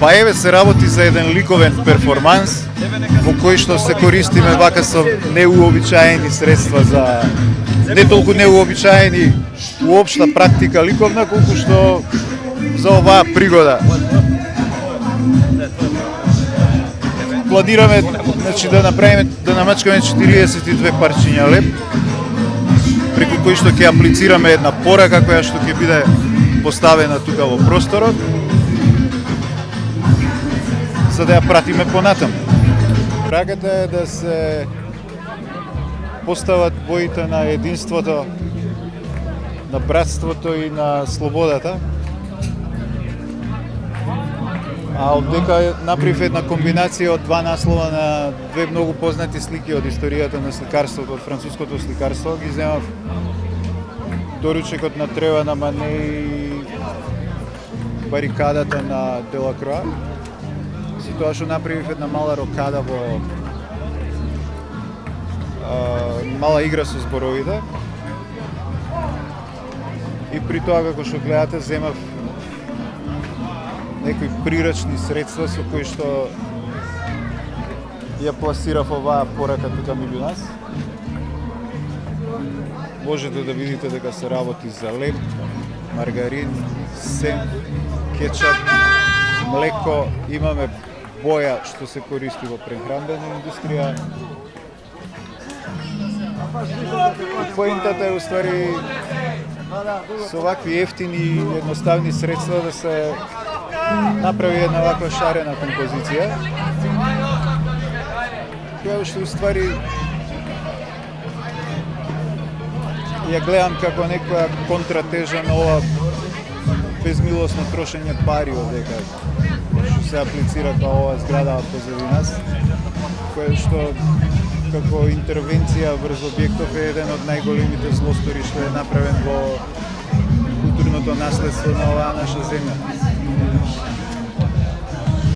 Па еве се работи за еден ликовен перформанс во кој што се користиме вака со неуобичаени средства за не толку неуобичаени уопшта практика ликовна колку што за оваа пригода. Планираме значи да направиме да намачкаме 42 парчиња леп преку кои што ќе аплицираме една порака која што ќе биде поставена тука во просторот за да ја пратиме понатам. Прагата е да се постават боите на единството, на братството и на слободата. А дека направив една комбинација од два наслова на две многу познати слики од историјата на сликарството, од француското сликарство, ги земав доручекот на Трева на Мане и барикадата на Делакроа. За тоа што направив една мала рокада во а, мала игра со зборовите. И при тоа како што гледате земав некои прирачни средства со кои што ја пласирав оваа порака тука меѓу нас. Можете да видите дека се работи за леп, маргарин, сем, кетчап, млеко, имаме боја што се користи во прехранбена индустрија. Поентата е уствари со вакви ефтини и едноставни средства да се направи една ваква шарена композиција, која што уствари ја гледам како некоја контратежа на ова безмилосно трошење пари дека што се аплицира као оваа зграда позади нас, која што како интервенција врз објектов е еден од најголемите злостори што е направен во културното наследство на оваа наша земја.